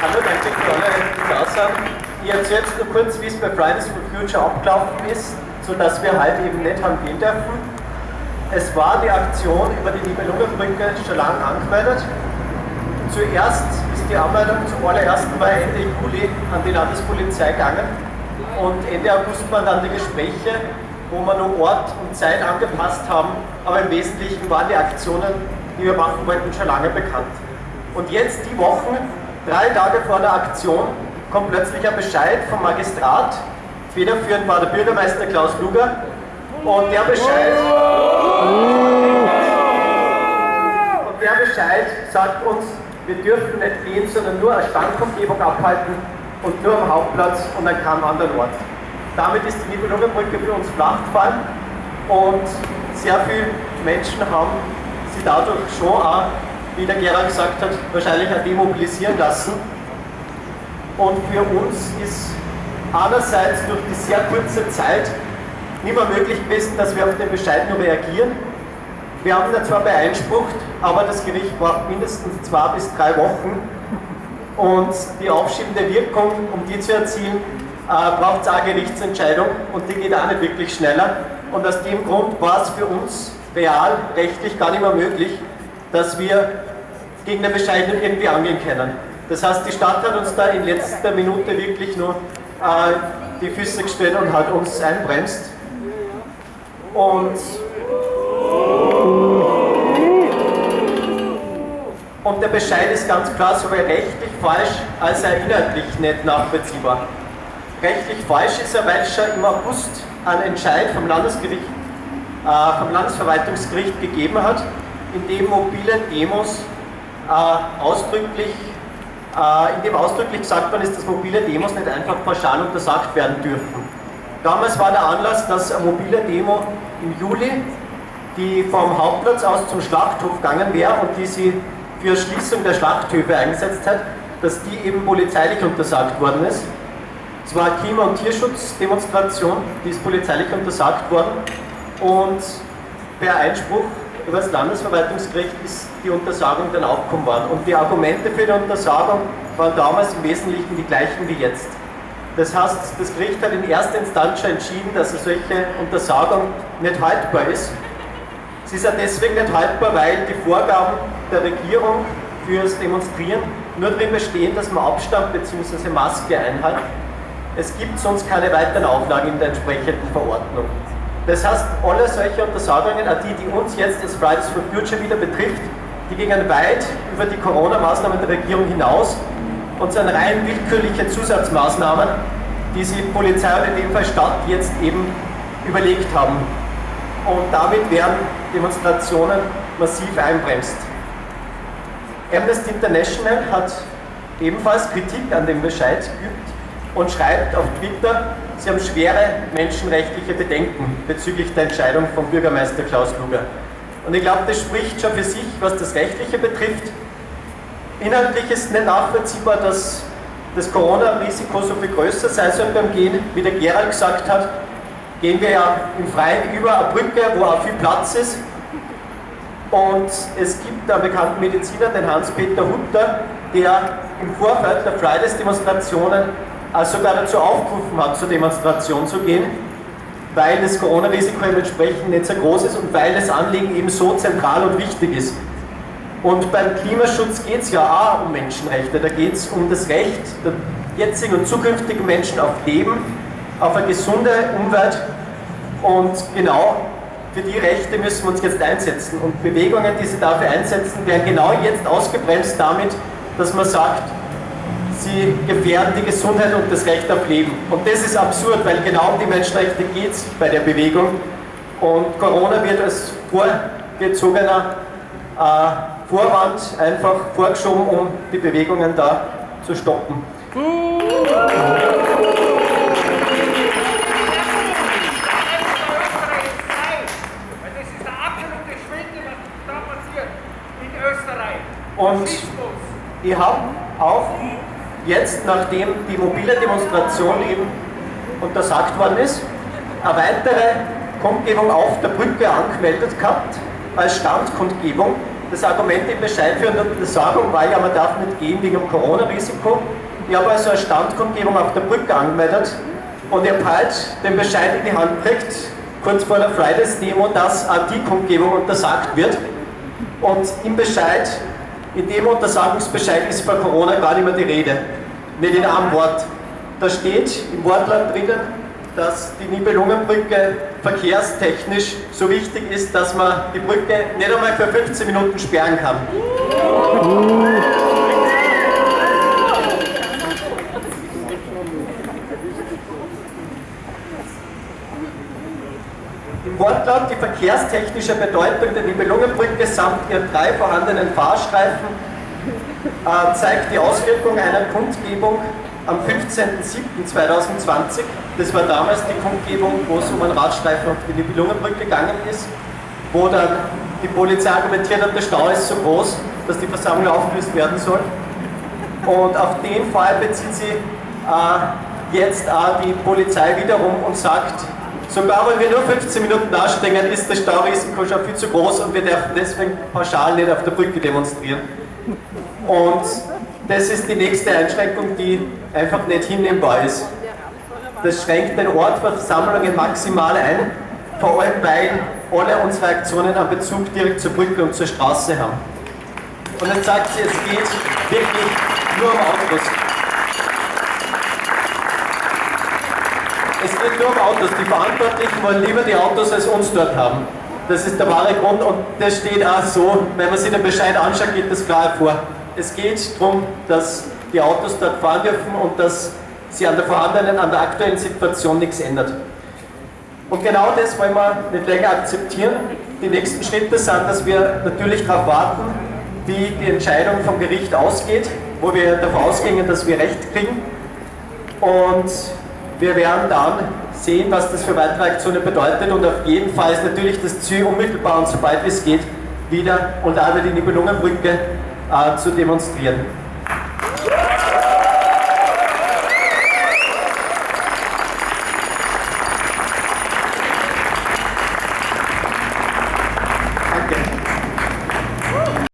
Hallo, danke für alle. Ich erzähle jetzt nur kurz, wie es bei Fridays for Future abgelaufen ist, sodass wir halt eben nicht haben gehen dürfen. Es war die Aktion über die Nibelungenbrücke schon lange angemeldet. Zuerst ist die Anmeldung zum allerersten Mal Ende Juli an die Landespolizei gegangen und Ende August waren dann die Gespräche, wo wir nur Ort und Zeit angepasst haben, aber im Wesentlichen waren die Aktionen, die wir machen wollten, schon lange bekannt. Und jetzt die Wochen, drei Tage vor der Aktion, kommt plötzlich ein Bescheid vom Magistrat. Federführend war der Bürgermeister Klaus Luger. Und der Bescheid, und der Bescheid sagt uns, wir dürfen nicht gehen, sondern nur eine Standumgebung abhalten und nur am Hauptplatz und an keinem anderen Ort. Damit ist die Nibelungenbrücke für uns flach gefallen und sehr viele Menschen haben sie dadurch schon auch wie der Gerald gesagt hat, wahrscheinlich auch demobilisieren lassen. Und für uns ist einerseits durch die sehr kurze Zeit nicht mehr möglich gewesen, dass wir auf den Bescheid nur reagieren. Wir haben ihn zwar beeinsprucht, aber das Gericht braucht mindestens zwei bis drei Wochen. Und die aufschiebende Wirkung, um die zu erzielen, äh, braucht es auch eine Gerichtsentscheidung und die geht auch nicht wirklich schneller. Und aus dem Grund war es für uns real, rechtlich gar nicht mehr möglich, dass wir gegen den Bescheid irgendwie angehen können. Das heißt, die Stadt hat uns da in letzter Minute wirklich nur äh, die Füße gestellt und hat uns einbremst. Und, und der Bescheid ist ganz klar sowohl rechtlich falsch als auch inhaltlich nicht nachvollziehbar. Rechtlich falsch ist er, weil es schon im August einen Entscheid vom Landesgericht, äh, vom Landesverwaltungsgericht gegeben hat, in dem mobile Demos äh, ausdrücklich, äh, in dem ausdrücklich gesagt worden ist, dass mobile Demos nicht einfach pauschal untersagt werden dürfen. Damals war der Anlass, dass eine mobile Demo im Juli, die vom Hauptplatz aus zum Schlachthof gegangen wäre und die sie für Schließung der Schlachthöfe eingesetzt hat, dass die eben polizeilich untersagt worden ist. Es war eine Klima- und Tierschutzdemonstration, die ist polizeilich untersagt worden und per Einspruch über das Landesverwaltungsgericht ist die Untersagung dann aufgekommen worden. Und die Argumente für die Untersagung waren damals im Wesentlichen die gleichen wie jetzt. Das heißt, das Gericht hat in erster Instanz schon entschieden, dass eine solche Untersagung nicht haltbar ist. Sie ist ja deswegen nicht haltbar, weil die Vorgaben der Regierung fürs Demonstrieren nur darin bestehen, dass man Abstand bzw. Maske einhält. Es gibt sonst keine weiteren Auflagen in der entsprechenden Verordnung. Das heißt, alle solche Untersagungen, auch die, die uns jetzt als Fridays for Future wieder betrifft, die gingen weit über die Corona-Maßnahmen der Regierung hinaus und sind rein willkürliche Zusatzmaßnahmen, die sich Polizei und in dem Fall Stadt jetzt eben überlegt haben. Und damit werden Demonstrationen massiv einbremst. Amnesty International hat ebenfalls Kritik an dem Bescheid geübt und schreibt auf Twitter, sie haben schwere menschenrechtliche Bedenken bezüglich der Entscheidung von Bürgermeister Klaus Luger. Und ich glaube, das spricht schon für sich, was das Rechtliche betrifft. Inhaltlich ist nicht nachvollziehbar, dass das Corona-Risiko so viel größer sein soll beim Gehen. Wie der Gerald gesagt hat, gehen wir ja im Freien über eine Brücke, wo auch viel Platz ist. Und es gibt einen bekannten Mediziner, den Hans-Peter Hutter, der im Vorfeld der Fridays-Demonstrationen also sogar dazu aufgerufen hat, zur Demonstration zu gehen, weil das Corona-Risiko entsprechend nicht so groß ist und weil das Anliegen eben so zentral und wichtig ist. Und beim Klimaschutz geht es ja auch um Menschenrechte, da geht es um das Recht der jetzigen und zukünftigen Menschen auf Leben, auf eine gesunde Umwelt und genau für die Rechte müssen wir uns jetzt einsetzen. Und Bewegungen, die sich dafür einsetzen, werden genau jetzt ausgebremst damit, dass man sagt, sie gefährden die Gesundheit und das Recht auf Leben. Und das ist absurd, weil genau um die Menschenrechte geht es bei der Bewegung. Und Corona wird als vorgezogener äh, Vorwand einfach vorgeschoben, um die Bewegungen da zu stoppen. Und ich habe auch jetzt, nachdem die mobile Demonstration eben untersagt worden ist, eine weitere Kundgebung auf der Brücke angemeldet gehabt, als Standkundgebung, Das Argument im Bescheid für eine Untersagung war ja, man darf nicht gehen wegen dem Corona-Risiko. Ich habe also eine Standkundgebung auf der Brücke angemeldet und ich habe halt den Bescheid in die Hand gekriegt, kurz vor der Fridays-Demo, dass auch die Kundgebung untersagt wird. Und im Bescheid, in dem Untersagungsbescheid ist bei Corona gar nicht mehr die Rede. Nicht in einem Wort. Da steht im Wortlaut drinnen, dass die Nibelungenbrücke verkehrstechnisch so wichtig ist, dass man die Brücke nicht einmal für 15 Minuten sperren kann. Im Wortlaut die verkehrstechnische Bedeutung der Nibelungenbrücke samt ihren drei vorhandenen Fahrstreifen zeigt die Auswirkung einer Kundgebung am 15.07.2020. Das war damals die Kundgebung, wo es um einen Radstreifen auf die Nibelungenbrücke gegangen ist, wo dann die Polizei argumentiert hat, der Stau ist so groß, dass die Versammlung aufgelöst werden soll. Und auf den Fall bezieht sich äh, jetzt auch die Polizei wiederum und sagt, sogar wenn wir nur 15 Minuten dastehen, ist das Staurisiko schon viel zu groß und wir dürfen deswegen pauschal nicht auf der Brücke demonstrieren. Und das ist die nächste Einschränkung, die einfach nicht hinnehmbar ist. Das schränkt den Ort für Versammlungen maximal ein, vor allem weil alle unsere Aktionen einen Bezug direkt zur Brücke und zur Straße haben. Und jetzt sagt sie, es geht wirklich nur um Autos. Es geht nur um Autos. Die Verantwortlichen wollen lieber die Autos als uns dort haben. Das ist der wahre Grund und das steht auch so, wenn man sich den Bescheid anschaut, geht das klar hervor. Es geht darum, dass die Autos dort fahren dürfen und dass sich an der vorhandenen, an der aktuellen Situation nichts ändert. Und genau das wollen wir nicht länger akzeptieren. Die nächsten Schritte sind, dass wir natürlich darauf warten, wie die Entscheidung vom Gericht ausgeht, wo wir davon ausgehen, dass wir Recht kriegen. Und wir werden dann sehen, was das für weitere Aktionen bedeutet. Und auf jeden Fall ist natürlich das Ziel, unmittelbar und sobald es geht, wieder auch über die Nibelungenbrücke äh, zu demonstrieren.